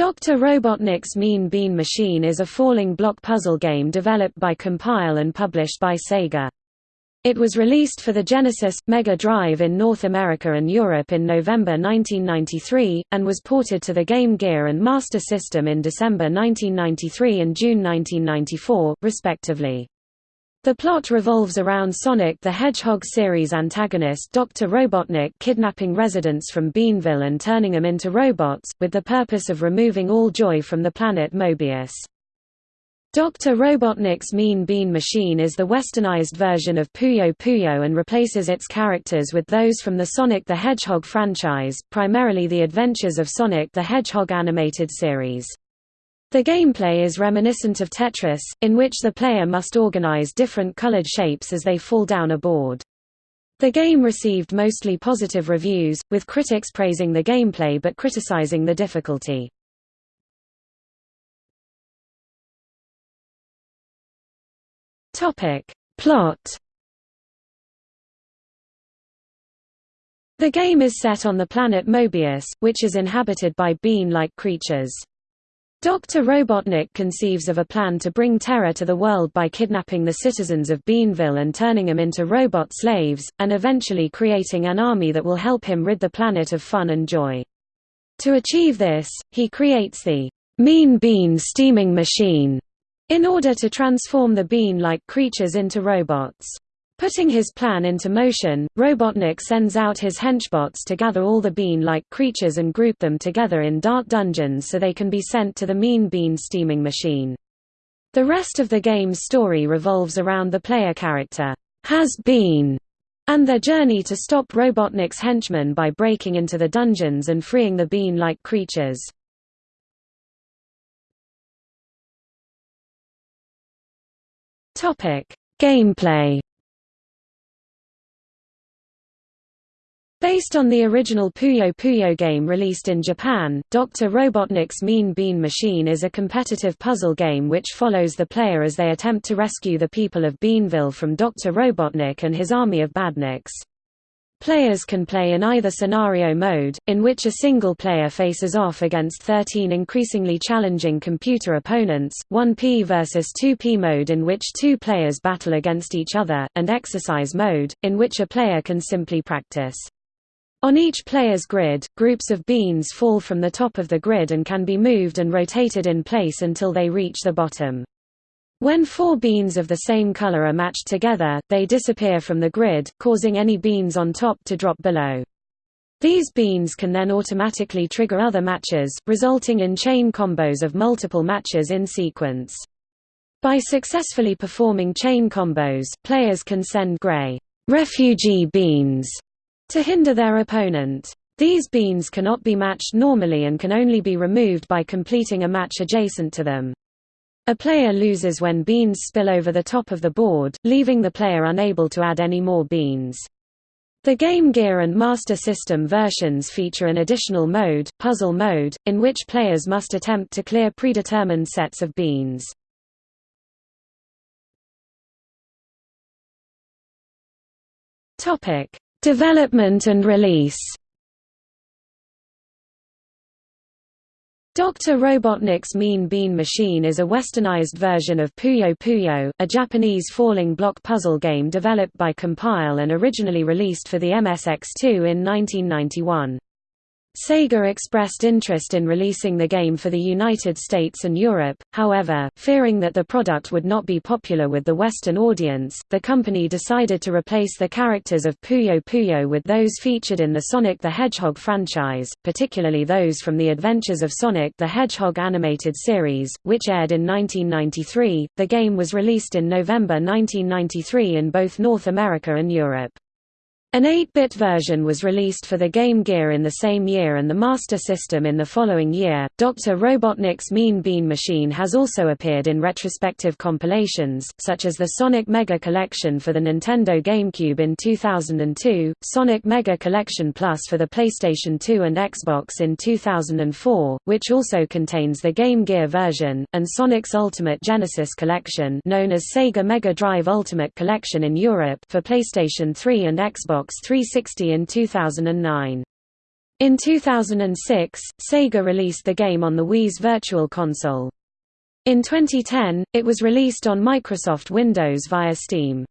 Dr. Robotnik's Mean Bean Machine is a falling block puzzle game developed by Compile and published by Sega. It was released for the Genesis, Mega Drive in North America and Europe in November 1993, and was ported to the Game Gear and Master System in December 1993 and June 1994, respectively. The plot revolves around Sonic the Hedgehog series antagonist Dr. Robotnik kidnapping residents from Beanville and turning them into robots, with the purpose of removing all joy from the planet Mobius. Dr. Robotnik's Mean Bean Machine is the westernized version of Puyo Puyo and replaces its characters with those from the Sonic the Hedgehog franchise, primarily the Adventures of Sonic the Hedgehog animated series. The gameplay is reminiscent of Tetris, in which the player must organize different colored shapes as they fall down a board. The game received mostly positive reviews, with critics praising the gameplay but criticizing the difficulty. Plot The game is set on the planet Mobius, which is inhabited by bean-like creatures. Dr. Robotnik conceives of a plan to bring terror to the world by kidnapping the citizens of Beanville and turning them into robot slaves, and eventually creating an army that will help him rid the planet of fun and joy. To achieve this, he creates the Mean Bean Steaming Machine in order to transform the bean-like creatures into robots. Putting his plan into motion, Robotnik sends out his henchbots to gather all the bean-like creatures and group them together in dark dungeons so they can be sent to the Mean Bean steaming machine. The rest of the game's story revolves around the player character, Has Bean, and their journey to stop Robotnik's henchmen by breaking into the dungeons and freeing the bean-like creatures. Gameplay Based on the original Puyo Puyo game released in Japan, Dr. Robotnik's Mean Bean Machine is a competitive puzzle game which follows the player as they attempt to rescue the people of Beanville from Dr. Robotnik and his army of badniks. Players can play in either scenario mode, in which a single player faces off against 13 increasingly challenging computer opponents, 1P versus 2P mode in which two players battle against each other, and exercise mode, in which a player can simply practice. On each player's grid, groups of beans fall from the top of the grid and can be moved and rotated in place until they reach the bottom. When four beans of the same color are matched together, they disappear from the grid, causing any beans on top to drop below. These beans can then automatically trigger other matches, resulting in chain combos of multiple matches in sequence. By successfully performing chain combos, players can send gray refugee beans to hinder their opponent. These beans cannot be matched normally and can only be removed by completing a match adjacent to them. A player loses when beans spill over the top of the board, leaving the player unable to add any more beans. The Game Gear and Master System versions feature an additional mode, Puzzle Mode, in which players must attempt to clear predetermined sets of beans. Development and release Dr. Robotnik's Mean Bean Machine is a westernized version of Puyo Puyo, a Japanese falling block puzzle game developed by Compile and originally released for the MSX2 in 1991. Sega expressed interest in releasing the game for the United States and Europe, however, fearing that the product would not be popular with the Western audience, the company decided to replace the characters of Puyo Puyo with those featured in the Sonic the Hedgehog franchise, particularly those from the Adventures of Sonic the Hedgehog animated series, which aired in 1993. The game was released in November 1993 in both North America and Europe. An 8-bit version was released for the Game Gear in the same year and the Master System in the following year. Dr. Robotnik's Mean Bean Machine has also appeared in retrospective compilations, such as the Sonic Mega Collection for the Nintendo GameCube in 2002, Sonic Mega Collection Plus for the PlayStation 2 and Xbox in 2004, which also contains the Game Gear version, and Sonic's Ultimate Genesis Collection known as Sega Mega Drive Ultimate Collection in Europe for PlayStation 3 and Xbox Xbox 360 in 2009. In 2006, Sega released the game on the Wii's Virtual Console. In 2010, it was released on Microsoft Windows via Steam.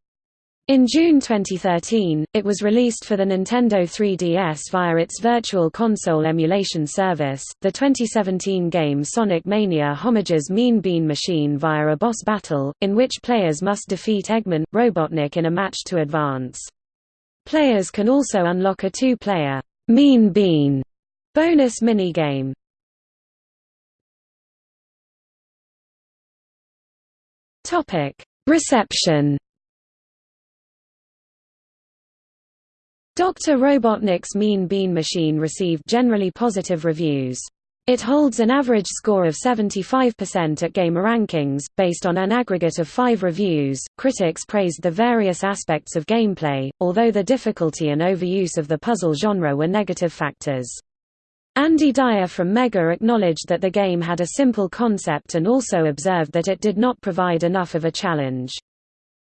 In June 2013, it was released for the Nintendo 3DS via its Virtual Console emulation service. The 2017 game Sonic Mania homages Mean Bean Machine via a boss battle, in which players must defeat Eggman, Robotnik in a match to advance. Players can also unlock a two-player Mean Bean bonus minigame. Topic: Reception. Dr. Robotnik's Mean Bean Machine received generally positive reviews. It holds an average score of 75% at GamerRankings, based on an aggregate of five reviews. Critics praised the various aspects of gameplay, although the difficulty and overuse of the puzzle genre were negative factors. Andy Dyer from Mega acknowledged that the game had a simple concept and also observed that it did not provide enough of a challenge.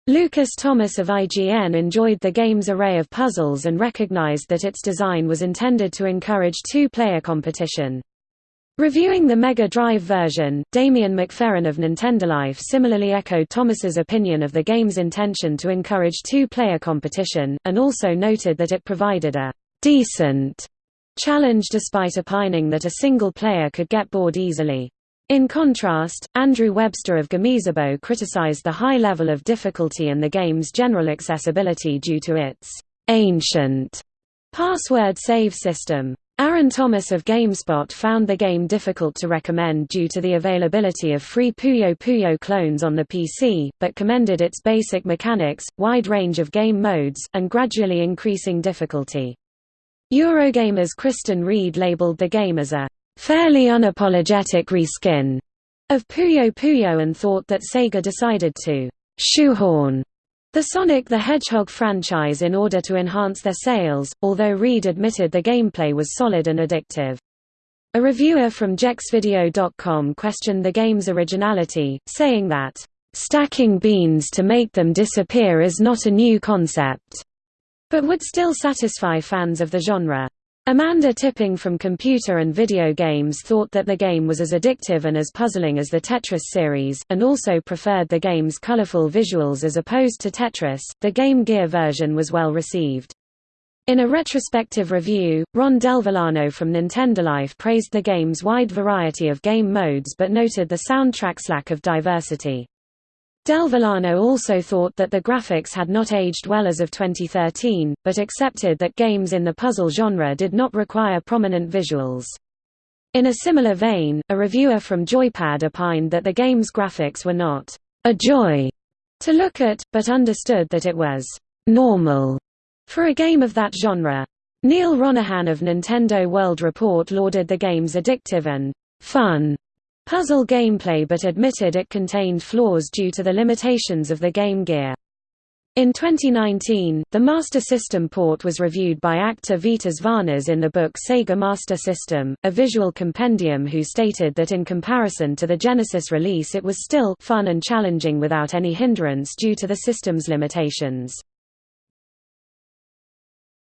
Lucas Thomas of IGN enjoyed the game's array of puzzles and recognized that its design was intended to encourage two-player competition. Reviewing the Mega Drive version, Damien McFerran of Nintendolife similarly echoed Thomas's opinion of the game's intention to encourage two-player competition, and also noted that it provided a «decent» challenge despite opining that a single player could get bored easily. In contrast, Andrew Webster of Gamezebo criticized the high level of difficulty and the game's general accessibility due to its «ancient» password save system. Aaron Thomas of GameSpot found the game difficult to recommend due to the availability of free Puyo Puyo clones on the PC, but commended its basic mechanics, wide range of game modes, and gradually increasing difficulty. Eurogamer's Kristan Reed labeled the game as a fairly unapologetic reskin of Puyo Puyo and thought that Sega decided to shoehorn the Sonic the Hedgehog franchise in order to enhance their sales, although Reed admitted the gameplay was solid and addictive. A reviewer from Jeuxvideo.com questioned the game's originality, saying that, "...stacking beans to make them disappear is not a new concept," but would still satisfy fans of the genre. Amanda Tipping from Computer and Video Games thought that the game was as addictive and as puzzling as the Tetris series, and also preferred the game's colorful visuals as opposed to Tetris. The Game Gear version was well received. In a retrospective review, Ron Delvillano from Nintendolife praised the game's wide variety of game modes but noted the soundtrack's lack of diversity. Delvillano also thought that the graphics had not aged well as of 2013, but accepted that games in the puzzle genre did not require prominent visuals. In a similar vein, a reviewer from Joypad opined that the game's graphics were not a joy to look at, but understood that it was normal for a game of that genre. Neal Ronaghan of Nintendo World Report lauded the game's addictive and fun puzzle gameplay but admitted it contained flaws due to the limitations of the Game Gear. In 2019, the Master System port was reviewed by actor Vitas Varnas in the book Sega Master System, a visual compendium who stated that in comparison to the Genesis release it was still fun and challenging without any hindrance due to the system's limitations.